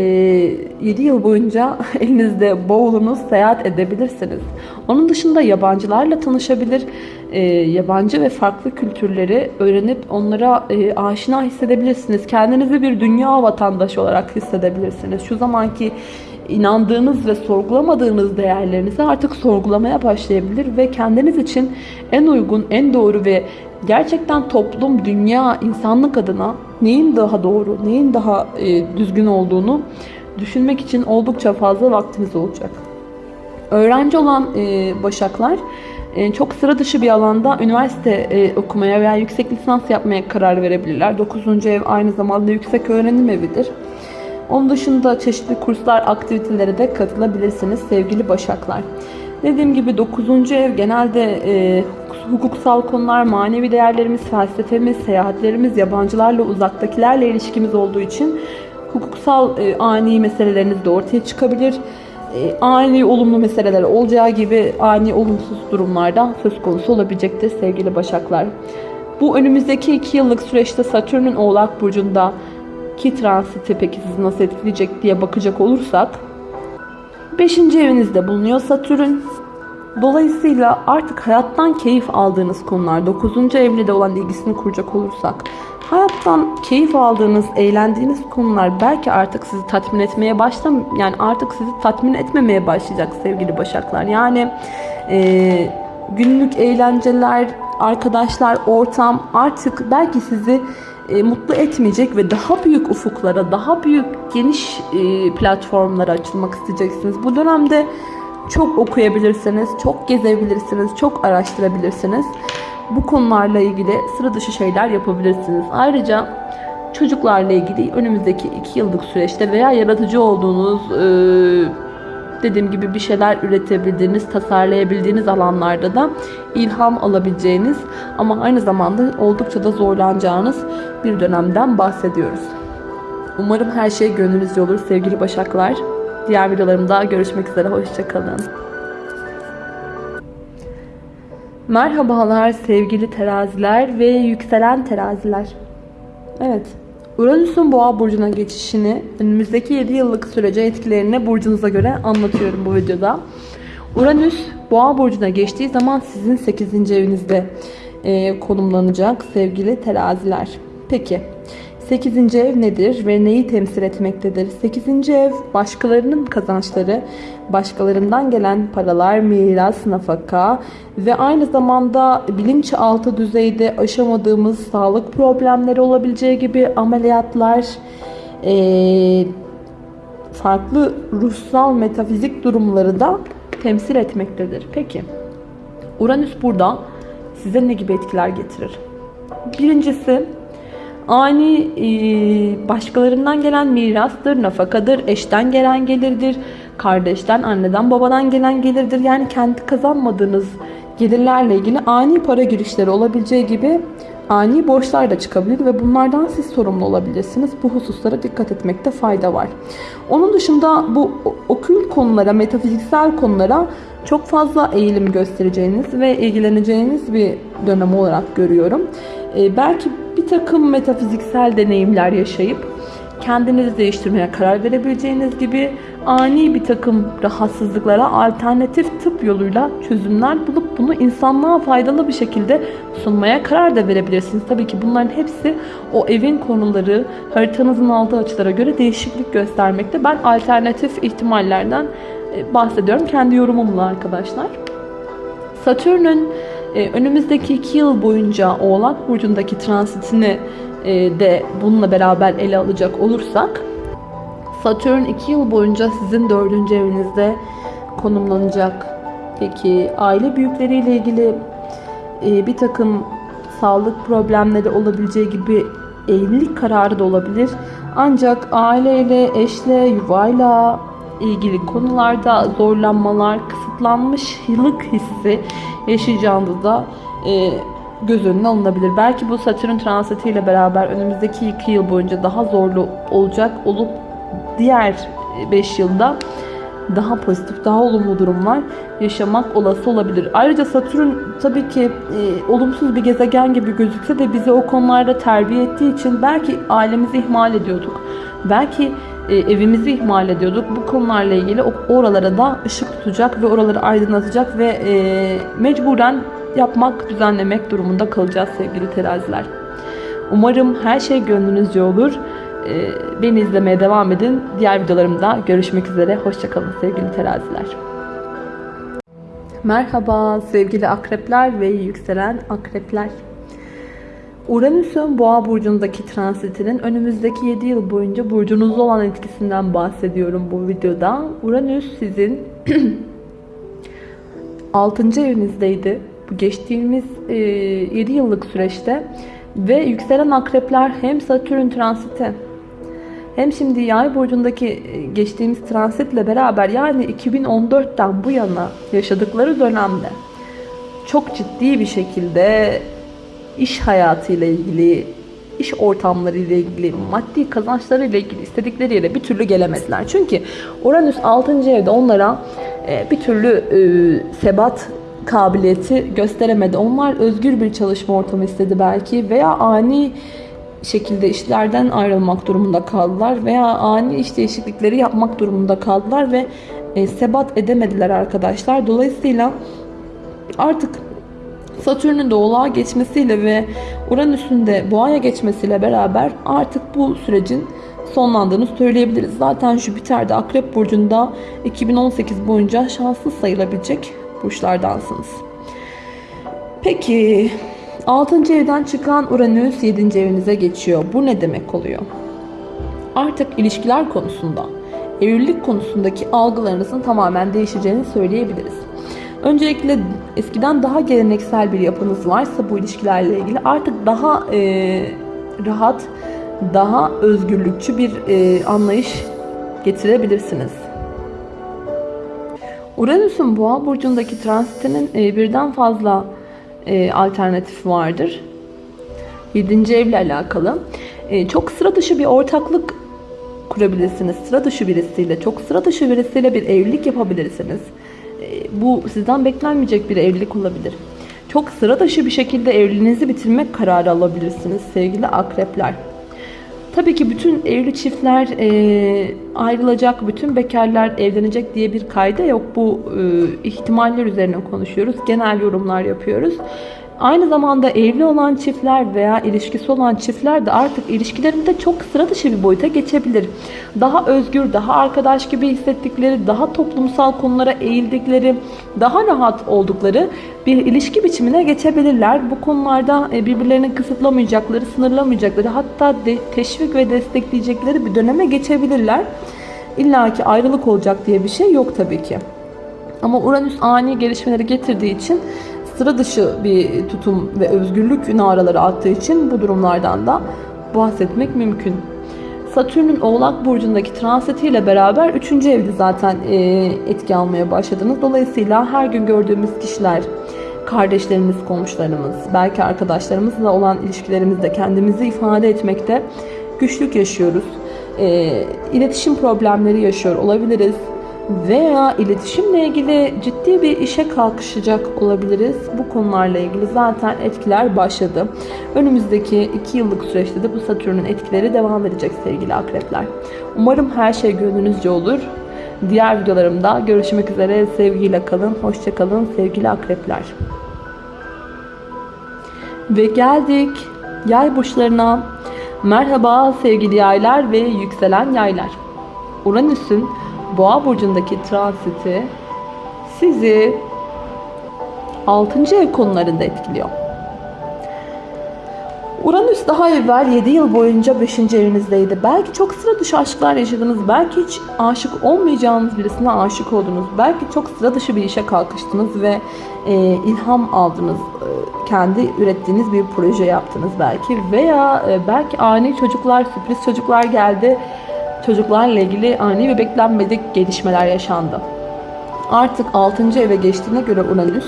7 yıl boyunca [laughs] elinizde bavulunuz seyahat edebilirsiniz. Onun dışında yabancılarla tanışabilir, e, yabancı ve farklı kültürleri öğrenip onlara e, aşina hissedebilirsiniz. Kendinizi bir dünya vatandaşı olarak hissedebilirsiniz. Şu zamanki inandığınız ve sorgulamadığınız değerlerinizi artık sorgulamaya başlayabilir ve kendiniz için en uygun, en doğru ve gerçekten toplum, dünya, insanlık adına neyin daha doğru, neyin daha e, düzgün olduğunu düşünmek için oldukça fazla vaktiniz olacak. Öğrenci olan e, başaklar e, çok sıra dışı bir alanda üniversite e, okumaya veya yüksek lisans yapmaya karar verebilirler. 9. ev aynı zamanda yüksek öğrenim evidir. Onun dışında çeşitli kurslar, aktivitelere de katılabilirsiniz sevgili Başaklar. Dediğim gibi 9. ev genelde e, hukuksal konular, manevi değerlerimiz, felsefemiz, seyahatlerimiz, yabancılarla, uzaktakilerle ilişkimiz olduğu için hukuksal e, ani meseleleriniz de ortaya çıkabilir. E, ani olumlu meseleler olacağı gibi ani olumsuz durumlarda söz konusu olabilecektir sevgili Başaklar. Bu önümüzdeki iki yıllık süreçte Satürn'ün Oğlak Burcu'nda ki transiti peki sizi nasıl etkileyecek diye bakacak olursak 5. evinizde bulunuyor Satürn. Dolayısıyla artık hayattan keyif aldığınız konular 9. evle olan ilgisini kuracak olursak hayattan keyif aldığınız, eğlendiğiniz konular belki artık sizi tatmin etmeye başlam yani artık sizi tatmin etmemeye başlayacak sevgili Başaklar. Yani e, günlük eğlenceler, arkadaşlar, ortam artık belki sizi e, mutlu etmeyecek ve daha büyük ufuklara, daha büyük geniş e, platformlara açılmak isteyeceksiniz. Bu dönemde çok okuyabilirsiniz, çok gezebilirsiniz, çok araştırabilirsiniz. Bu konularla ilgili sıra dışı şeyler yapabilirsiniz. Ayrıca çocuklarla ilgili önümüzdeki iki yıllık süreçte veya yaratıcı olduğunuz e, dediğim gibi bir şeyler üretebildiğiniz, tasarlayabildiğiniz alanlarda da ilham alabileceğiniz ama aynı zamanda oldukça da zorlanacağınız bir dönemden bahsediyoruz. Umarım her şey gönlünüzce olur sevgili Başaklar. Diğer videolarımda görüşmek üzere. Hoşçakalın. Merhabalar sevgili teraziler ve yükselen teraziler. Evet, Uranüs'ün boğa burcuna geçişini önümüzdeki 7 yıllık sürece etkilerini burcunuza göre anlatıyorum bu videoda. Uranüs boğa burcuna geçtiği zaman sizin 8. evinizde e, konumlanacak sevgili teraziler. Peki 8. ev nedir ve neyi temsil etmektedir? 8. ev başkalarının kazançları, başkalarından gelen paralar, miras, nafaka ve aynı zamanda bilinçaltı düzeyde aşamadığımız sağlık problemleri olabileceği gibi ameliyatlar, farklı ruhsal metafizik durumları da temsil etmektedir. Peki Uranüs burada size ne gibi etkiler getirir? Birincisi ani e, başkalarından gelen mirastır, nafakadır, eşten gelen gelirdir, kardeşten, anneden, babadan gelen gelirdir. Yani kendi kazanmadığınız gelirlerle ilgili ani para girişleri olabileceği gibi ani borçlar da çıkabilir ve bunlardan siz sorumlu olabilirsiniz. Bu hususlara dikkat etmekte fayda var. Onun dışında bu okül konulara, metafiziksel konulara çok fazla eğilim göstereceğiniz ve ilgileneceğiniz bir dönem olarak görüyorum. Ee, belki bir takım metafiziksel deneyimler yaşayıp kendinizi değiştirmeye karar verebileceğiniz gibi ani bir takım rahatsızlıklara alternatif tıp yoluyla çözümler bulup bunu insanlığa faydalı bir şekilde sunmaya karar da verebilirsiniz. Tabii ki bunların hepsi o evin konuları haritanızın aldığı açılara göre değişiklik göstermekte. Ben alternatif ihtimallerden e, bahsediyorum kendi yorumumla arkadaşlar. Satürn'ün önümüzdeki iki yıl boyunca Oğlak Burcu'ndaki transitini e, de bununla beraber ele alacak olursak Satürn 2 yıl boyunca sizin dördüncü evinizde konumlanacak. Peki aile büyükleriyle ilgili e, bir takım sağlık problemleri olabileceği gibi evlilik kararı da olabilir. Ancak aileyle, eşle, yuvayla ilgili konularda zorlanmalar, kısıtlanmış yıllık hissi yaşayacağınızda e, göz önüne alınabilir. Belki bu Satürn transitiyle beraber önümüzdeki 2 yıl boyunca daha zorlu olacak olup diğer 5 yılda daha pozitif, daha olumlu durumlar yaşamak olası olabilir. Ayrıca Satürn tabii ki e, olumsuz bir gezegen gibi gözükse de bizi o konularda terbiye ettiği için belki ailemizi ihmal ediyorduk. Belki e, evimizi ihmal ediyorduk. Bu konularla ilgili oralara da ışık tutacak ve oraları aydınlatacak ve e, mecburen yapmak, düzenlemek durumunda kalacağız sevgili teraziler. Umarım her şey gönlünüzce olur. E, beni izlemeye devam edin. Diğer videolarımda görüşmek üzere. Hoşçakalın sevgili teraziler. Merhaba sevgili akrepler ve yükselen akrepler. Uranüs'ün boğa burcundaki transitinin önümüzdeki 7 yıl boyunca burcunuzda olan etkisinden bahsediyorum bu videoda. Uranüs sizin [clears throat] 6. evinizdeydi. Bu geçtiğimiz 7 yıllık süreçte ve yükselen akrepler hem Satürn transiti hem şimdi yay burcundaki geçtiğimiz transitle beraber yani 2014'ten bu yana yaşadıkları dönemde çok ciddi bir şekilde iş hayatıyla ilgili, iş ortamları ile ilgili, maddi kazançları ile ilgili istedikleri yere bir türlü gelemediler. Çünkü Uranüs 6. evde onlara e, bir türlü e, sebat kabiliyeti gösteremedi. Onlar özgür bir çalışma ortamı istedi belki veya ani şekilde işlerden ayrılmak durumunda kaldılar veya ani iş değişiklikleri yapmak durumunda kaldılar ve e, sebat edemediler arkadaşlar. Dolayısıyla artık Satürn'ün de Oğlak'a geçmesiyle ve Uranüs'ün de Boğa'ya geçmesiyle beraber artık bu sürecin sonlandığını söyleyebiliriz. Zaten Jüpiter de Akrep Burcu'nda 2018 boyunca şanslı sayılabilecek burçlardansınız. Peki 6. evden çıkan Uranüs 7. evinize geçiyor. Bu ne demek oluyor? Artık ilişkiler konusunda, evlilik konusundaki algılarınızın tamamen değişeceğini söyleyebiliriz. Öncelikle eskiden daha geleneksel bir yapınız varsa bu ilişkilerle ilgili artık daha e, rahat, daha özgürlükçü bir e, anlayış getirebilirsiniz. Uranüs'ün boğa burcundaki transitinin e, birden fazla e, alternatifi vardır. 7. evle alakalı. E, çok sıra dışı bir ortaklık kurabilirsiniz. Sıra dışı birisiyle, çok sıra dışı birisiyle bir evlilik yapabilirsiniz. E, bu sizden beklenmeyecek bir evlilik olabilir. Çok sıra dışı bir şekilde evliliğinizi bitirmek kararı alabilirsiniz sevgili akrepler. Tabii ki bütün evli çiftler e, ayrılacak, bütün bekarlar evlenecek diye bir kayda yok. Bu e, ihtimaller üzerine konuşuyoruz. Genel yorumlar yapıyoruz. Aynı zamanda evli olan çiftler veya ilişkisi olan çiftler de artık ilişkilerinde çok sıra dışı bir boyuta geçebilir. Daha özgür, daha arkadaş gibi hissettikleri, daha toplumsal konulara eğildikleri, daha rahat oldukları bir ilişki biçimine geçebilirler. Bu konularda e, birbirlerini kısıtlamayacakları, sınırlamayacakları, hatta teşvik ve destekleyecekleri bir döneme geçebilirler. İlla ki ayrılık olacak diye bir şey yok tabii ki. Ama Uranüs ani gelişmeleri getirdiği için sıra dışı bir tutum ve özgürlük naraları attığı için bu durumlardan da bahsetmek mümkün. Satürn'ün Oğlak Burcu'ndaki transitiyle beraber 3. evde zaten e, etki almaya başladınız. Dolayısıyla her gün gördüğümüz kişiler, kardeşlerimiz, komşularımız, belki arkadaşlarımızla olan ilişkilerimizde kendimizi ifade etmekte güçlük yaşıyoruz. E, iletişim problemleri yaşıyor olabiliriz veya iletişimle ilgili ciddi bir işe kalkışacak olabiliriz. Bu konularla ilgili zaten etkiler başladı. Önümüzdeki 2 yıllık süreçte de bu Satürn'ün etkileri devam edecek sevgili akrepler. Umarım her şey gönlünüzce olur. Diğer videolarımda görüşmek üzere. Sevgiyle kalın. Hoşçakalın sevgili akrepler. Ve geldik yay burçlarına. Merhaba sevgili yaylar ve yükselen yaylar. Uranüs'ün Boğa burcundaki transiti sizi 6. ev konularında etkiliyor. Uranüs daha evvel 7 yıl boyunca 5. evinizdeydi. Belki çok sıra dışı aşklar yaşadınız. Belki hiç aşık olmayacağınız birisine aşık oldunuz. Belki çok sıra dışı bir işe kalkıştınız ve e, ilham aldınız. E, kendi ürettiğiniz bir proje yaptınız belki. Veya e, belki ani çocuklar, sürpriz çocuklar geldi çocuklarla ilgili ani ve beklenmedik gelişmeler yaşandı. Artık 6. eve geçtiğine göre Uranüs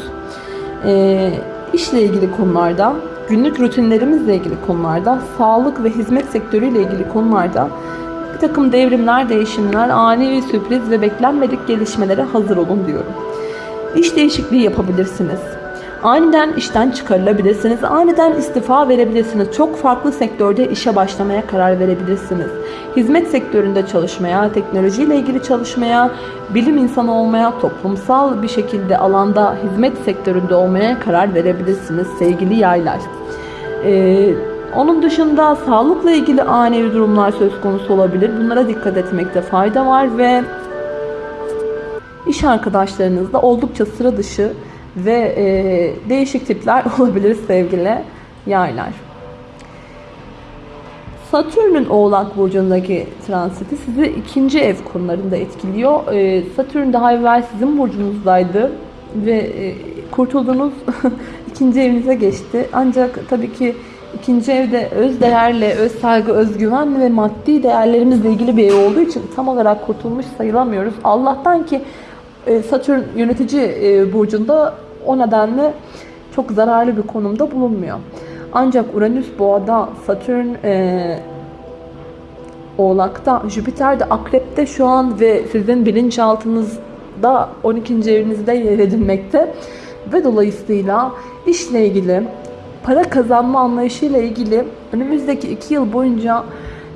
e, işle ilgili konularda, günlük rutinlerimizle ilgili konularda, sağlık ve hizmet sektörüyle ilgili konularda bir takım devrimler, değişimler, ani bir sürpriz ve beklenmedik gelişmelere hazır olun diyorum. İş değişikliği yapabilirsiniz Aniden işten çıkarılabilirsiniz. Aniden istifa verebilirsiniz. Çok farklı sektörde işe başlamaya karar verebilirsiniz. Hizmet sektöründe çalışmaya, teknolojiyle ilgili çalışmaya, bilim insanı olmaya, toplumsal bir şekilde alanda hizmet sektöründe olmaya karar verebilirsiniz sevgili yaylar. Ee, onun dışında sağlıkla ilgili ani durumlar söz konusu olabilir. Bunlara dikkat etmekte fayda var ve iş arkadaşlarınızla oldukça sıra dışı ve e, değişik tipler [laughs] olabilir sevgili yaylar. Satürn'ün Oğlak Burcu'ndaki transiti sizi ikinci ev konularında etkiliyor. E, Satürn daha evvel sizin burcunuzdaydı ve e, kurtulduğunuz [laughs] ikinci evinize geçti. Ancak tabii ki ikinci evde öz değerle, öz saygı, özgüven ve maddi değerlerimizle ilgili bir ev olduğu için tam olarak kurtulmuş sayılamıyoruz. Allah'tan ki e, Satürn yönetici e, burcunda o nedenle çok zararlı bir konumda bulunmuyor. Ancak Uranüs boğada, Satürn e, Oğlak'ta, Jüpiter de Akrep'te şu an ve sizin bilinçaltınızda 12. evinizde yer edinmekte. Ve dolayısıyla işle ilgili, para kazanma anlayışıyla ilgili önümüzdeki 2 yıl boyunca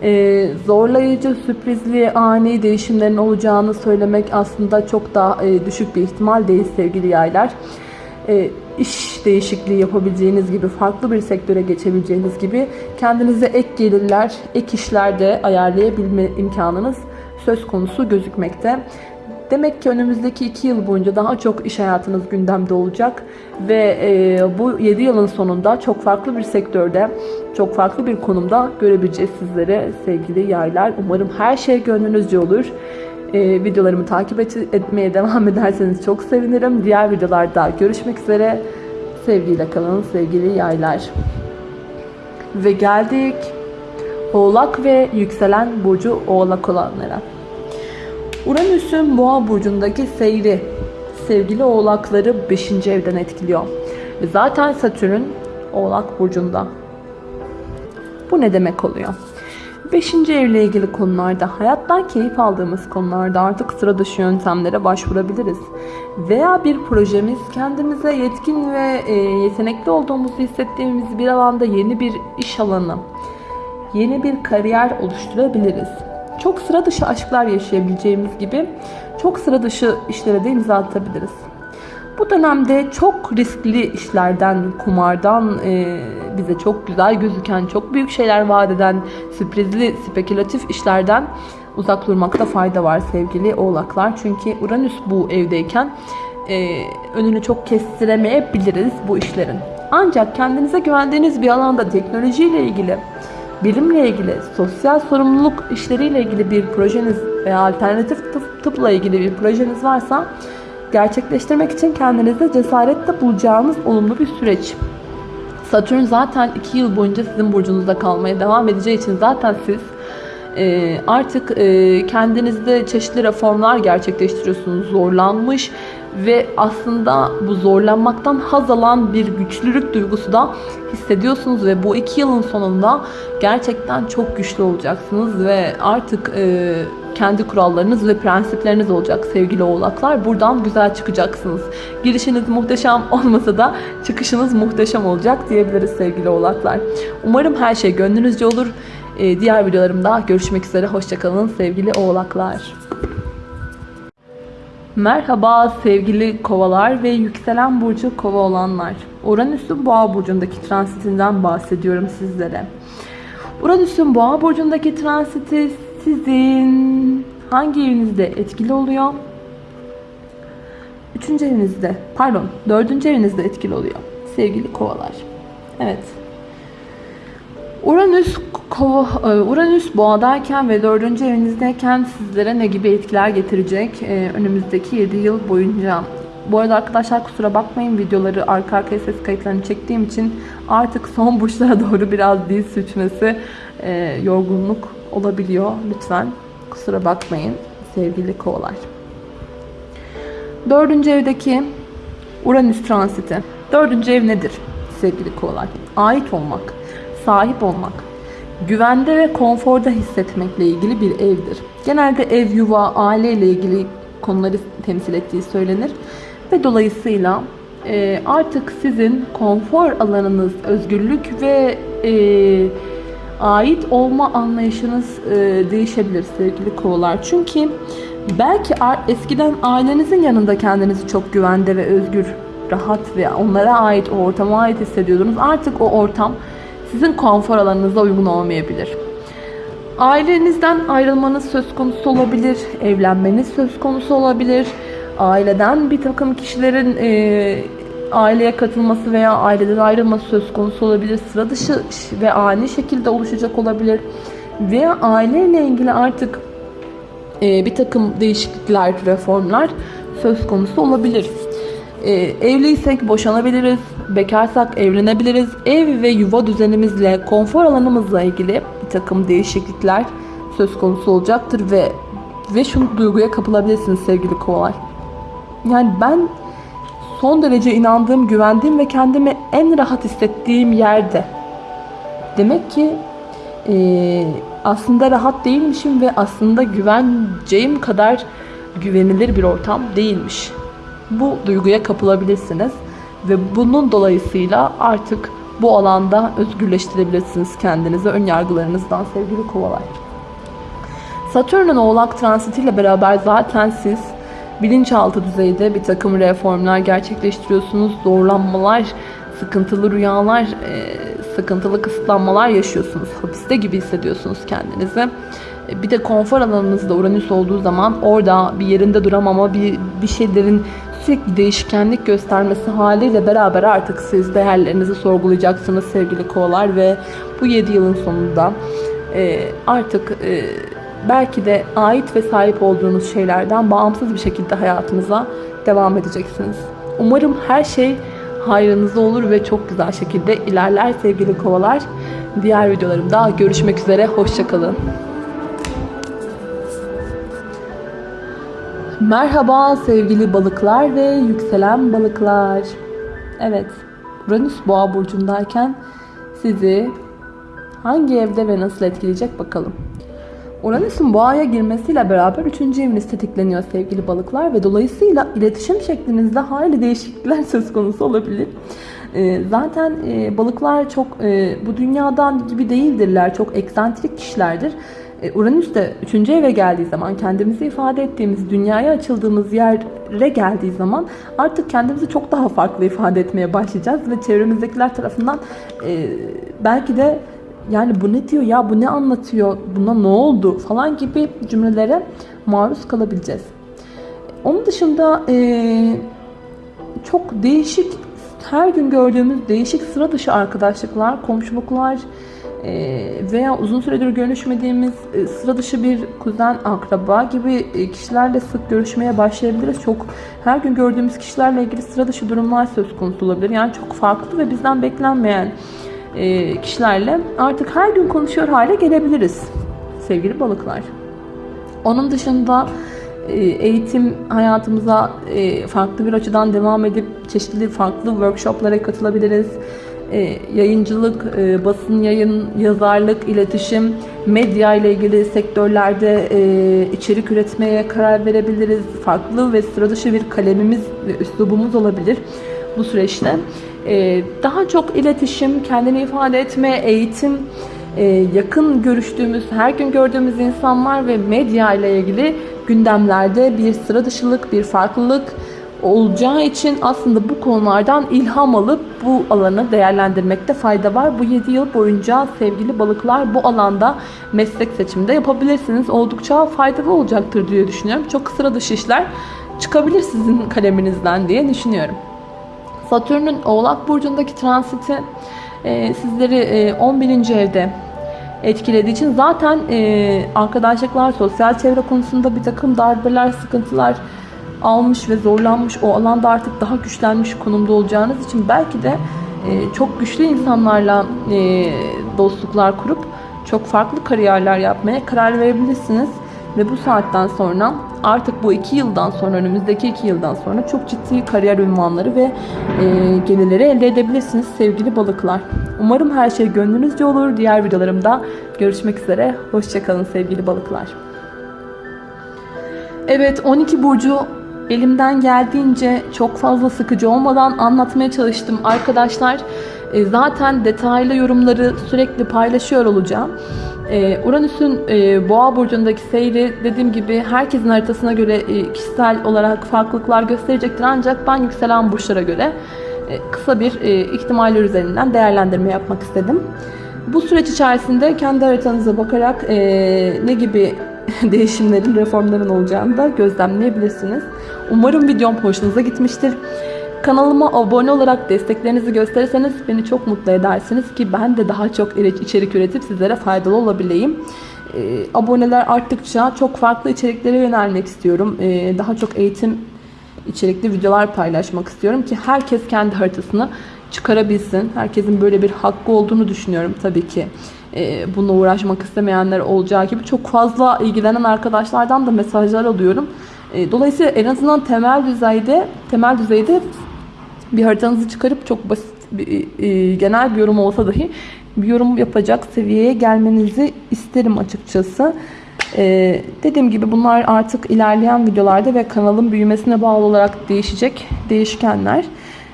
e, zorlayıcı, sürprizli, ani değişimlerin olacağını söylemek aslında çok daha e, düşük bir ihtimal değil sevgili yaylar. E, iş değişikliği yapabileceğiniz gibi, farklı bir sektöre geçebileceğiniz gibi kendinize ek gelirler, ek işlerde ayarlayabilme imkanınız söz konusu gözükmekte. Demek ki önümüzdeki 2 yıl boyunca daha çok iş hayatınız gündemde olacak ve e, bu 7 yılın sonunda çok farklı bir sektörde, çok farklı bir konumda görebileceğiz sizlere sevgili yaylar. Umarım her şey gönlünüzce olur. E, videolarımı takip et, etmeye devam [laughs] ederseniz çok sevinirim. Diğer videolarda görüşmek üzere. Sevgiyle kalın sevgili yaylar. Ve geldik Oğlak ve yükselen burcu Oğlak olanlara. Uranüs'ün Boğa burcundaki seyri sevgili Oğlakları 5. evden etkiliyor. Zaten Satürn Oğlak burcunda. Bu ne demek oluyor? 5. evle ilgili konularda, hayattan keyif aldığımız konularda artık sıra dışı yöntemlere başvurabiliriz. Veya bir projemiz kendimize yetkin ve e, yetenekli olduğumuzu hissettiğimiz bir alanda yeni bir iş alanı, yeni bir kariyer oluşturabiliriz. Çok sıra dışı aşklar yaşayabileceğimiz gibi çok sıra dışı işlere de imza atabiliriz. Bu dönemde çok riskli işlerden, kumardan, e, bize çok güzel gözüken, çok büyük şeyler vaat eden, sürprizli, spekülatif işlerden uzak durmakta fayda var sevgili oğlaklar. Çünkü Uranüs bu evdeyken e, önünü çok kestiremeyebiliriz bu işlerin. Ancak kendinize güvendiğiniz bir alanda teknolojiyle ilgili, bilimle ilgili, sosyal sorumluluk işleriyle ilgili bir projeniz veya alternatif tıp, tıpla ilgili bir projeniz varsa gerçekleştirmek için kendinizde cesaretle bulacağınız olumlu bir süreç. Satürn zaten 2 yıl boyunca sizin burcunuzda kalmaya devam edeceği için zaten siz e, artık e, kendinizde çeşitli reformlar gerçekleştiriyorsunuz. Zorlanmış ve aslında bu zorlanmaktan haz alan bir güçlülük duygusu da hissediyorsunuz ve bu iki yılın sonunda gerçekten çok güçlü olacaksınız ve artık e, kendi kurallarınız ve prensipleriniz olacak sevgili oğlaklar. Buradan güzel çıkacaksınız. Girişiniz muhteşem [laughs] olmasa da çıkışınız muhteşem olacak diyebiliriz sevgili oğlaklar. Umarım her şey gönlünüzce olur. Ee, diğer videolarımda görüşmek üzere. Hoşçakalın sevgili oğlaklar. Merhaba sevgili kovalar ve yükselen burcu kova olanlar. Uranüs'ün boğa burcundaki transitinden bahsediyorum sizlere. Uranüs'ün boğa burcundaki transiti sizin hangi evinizde etkili oluyor? Üçüncü evinizde, pardon dördüncü evinizde etkili oluyor sevgili kovalar. Evet. Uranüs kova, e, Uranüs boğadayken ve dördüncü evinizdeyken sizlere ne gibi etkiler getirecek ee, önümüzdeki 7 yıl boyunca? Bu arada arkadaşlar kusura bakmayın videoları arka arkaya ses kayıtlarını çektiğim için artık son burçlara [laughs] doğru biraz dil sürçmesi, e, yorgunluk olabiliyor. Lütfen kusura bakmayın sevgili kovalar. Dördüncü evdeki Uranüs transiti. Dördüncü ev nedir sevgili kovalar? Ait olmak, sahip olmak, güvende ve konforda hissetmekle ilgili bir evdir. Genelde ev, yuva, aile ile ilgili konuları temsil ettiği söylenir. Ve dolayısıyla e, artık sizin konfor alanınız, özgürlük ve e, ait olma anlayışınız e, değişebilir sevgili kovalar. Çünkü belki eskiden ailenizin yanında kendinizi çok güvende ve özgür, rahat ve onlara ait o ortama ait hissediyordunuz. Artık o ortam sizin konfor alanınıza uygun olmayabilir. Ailenizden ayrılmanız söz konusu olabilir, evlenmeniz söz konusu olabilir. Aileden bir takım kişilerin e, aileye katılması veya aileden ayrılması söz konusu olabilir. Sıra dışı ve ani şekilde oluşacak olabilir. Veya aileyle ilgili artık e, bir takım değişiklikler, reformlar söz konusu olabilir. E, evliysek boşanabiliriz, bekarsak evlenebiliriz. Ev ve yuva düzenimizle, konfor alanımızla ilgili bir takım değişiklikler söz konusu olacaktır ve ve şu duyguya kapılabilirsiniz sevgili kovalar. Yani ben son derece inandığım, güvendiğim ve kendimi en rahat hissettiğim yerde. Demek ki e, aslında rahat değilmişim ve aslında güveneceğim kadar güvenilir bir ortam değilmiş. Bu duyguya kapılabilirsiniz ve bunun dolayısıyla artık bu alanda özgürleştirebilirsiniz kendinizi ön yargılarınızdan sevgili kovalar. Satürn'ün oğlak transitiyle beraber zaten siz bilinçaltı düzeyde bir takım reformlar gerçekleştiriyorsunuz. Zorlanmalar, sıkıntılı rüyalar, e, sıkıntılı kısıtlanmalar yaşıyorsunuz. Hapiste gibi hissediyorsunuz kendinizi. E, bir de konfor alanınızda Uranüs olduğu zaman orada bir yerinde duramama, bir, bir şeylerin sürekli değişkenlik göstermesi haliyle beraber artık siz değerlerinizi sorgulayacaksınız sevgili kovalar ve bu 7 yılın sonunda e, artık e, belki de ait ve sahip olduğunuz şeylerden bağımsız bir şekilde hayatınıza devam edeceksiniz. Umarım her şey hayrınıza olur ve çok güzel şekilde ilerler sevgili kovalar. Diğer videolarımda görüşmek üzere. Hoşçakalın. Merhaba sevgili balıklar ve yükselen balıklar. Evet, Uranüs boğa burcundayken sizi hangi evde ve nasıl etkileyecek bakalım. Uranüs'ün boğaya girmesiyle beraber 3. eviniz tetikleniyor sevgili balıklar ve dolayısıyla iletişim şeklinizde hayli değişiklikler [laughs] söz konusu olabilir. Ee, zaten e, balıklar çok e, bu dünyadan gibi değildirler, çok eksantrik kişilerdir. E, Uranüs de 3. eve geldiği zaman kendimizi ifade ettiğimiz, dünyaya açıldığımız yere geldiği zaman artık kendimizi çok daha farklı ifade etmeye başlayacağız ve çevremizdekiler tarafından belki de yani bu ne diyor ya bu ne anlatıyor buna ne oldu falan gibi cümlelere maruz kalabileceğiz. Onun dışında e, çok değişik her gün gördüğümüz değişik sıra dışı arkadaşlıklar, komşuluklar e, veya uzun süredir görüşmediğimiz e, sıra dışı bir kuzen, akraba gibi e, kişilerle sık görüşmeye başlayabiliriz. Çok her gün gördüğümüz kişilerle ilgili sıra dışı durumlar söz konusu olabilir. Yani çok farklı ve bizden beklenmeyen kişilerle artık her gün konuşuyor hale gelebiliriz sevgili balıklar. Onun dışında e, eğitim hayatımıza e, farklı bir açıdan devam edip çeşitli farklı workshoplara katılabiliriz. Yayıncılık, basın yayın, yazarlık, iletişim, medya ile ilgili sektörlerde içerik üretmeye karar verebiliriz. Farklı ve sıra dışı bir kalemimiz ve üslubumuz olabilir bu süreçte. Ee, daha çok iletişim, kendini ifade etme, eğitim, e, yakın görüştüğümüz, her gün gördüğümüz insanlar ve medya ile ilgili gündemlerde bir sıra dışılık, bir farklılık olacağı için aslında bu konulardan ilham alıp bu alanı değerlendirmekte fayda var. Bu 7 yıl boyunca sevgili balıklar bu alanda meslek seçiminde yapabilirsiniz. Oldukça faydalı olacaktır diye düşünüyorum. Çok sıra dışı işler çıkabilir sizin kaleminizden diye düşünüyorum. Satürn'ün Oğlak Burcu'ndaki transiti e, sizleri e, 11. evde etkilediği için zaten e, arkadaşlıklar, sosyal çevre konusunda bir takım darbeler, sıkıntılar almış ve zorlanmış o alanda artık daha güçlenmiş konumda olacağınız için belki de e, çok güçlü insanlarla e, dostluklar kurup çok farklı kariyerler yapmaya karar verebilirsiniz. Ve bu saatten sonra artık bu iki yıldan sonra önümüzdeki iki yıldan sonra çok ciddi kariyer ünvanları ve e, gelirleri elde edebilirsiniz sevgili balıklar. Umarım her şey gönlünüzce olur. Diğer videolarımda görüşmek üzere. Hoşçakalın sevgili balıklar. Evet 12 burcu elimden geldiğince çok fazla sıkıcı olmadan anlatmaya çalıştım arkadaşlar. E, zaten detaylı yorumları sürekli paylaşıyor olacağım. Ee, Uranüs'ün e, Boğa burcundaki seyri dediğim gibi herkesin haritasına göre e, kişisel olarak farklılıklar gösterecektir ancak ben yükselen burçlara göre e, kısa bir ihtimaller üzerinden değerlendirme yapmak istedim. Bu süreç içerisinde kendi haritanıza bakarak ne gibi [laughs] değişimlerin, reformların olacağını da gözlemleyebilirsiniz. Umarım videom hoşunuza gitmiştir. Kanalıma abone olarak desteklerinizi gösterirseniz beni çok mutlu edersiniz ki ben de daha çok içerik üretip sizlere faydalı olabileyim. Ee, aboneler arttıkça çok farklı içeriklere yönelmek istiyorum. Ee, daha çok eğitim içerikli videolar paylaşmak istiyorum ki herkes kendi haritasını çıkarabilsin. Herkesin böyle bir hakkı olduğunu düşünüyorum tabii ki. Ee, bununla uğraşmak istemeyenler olacağı gibi çok fazla ilgilenen arkadaşlardan da mesajlar alıyorum. Dolayısıyla en azından temel düzeyde temel düzeyde bir haritanızı çıkarıp çok basit bir, e, genel bir yorum olsa dahi bir yorum yapacak seviyeye gelmenizi isterim açıkçası. E, dediğim gibi bunlar artık ilerleyen videolarda ve kanalın büyümesine bağlı olarak değişecek değişkenler.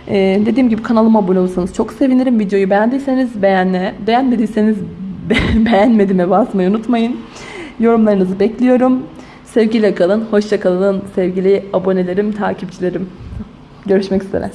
E, dediğim gibi kanalıma abone olursanız çok sevinirim. Videoyu beğendiyseniz beğenme, beğenmediyseniz [laughs] be- beğenmedime basmayı unutmayın. Yorumlarınızı bekliyorum. Sevgiyle kalın, hoşça kalın sevgili abonelerim, takipçilerim. Görüşmek üzere.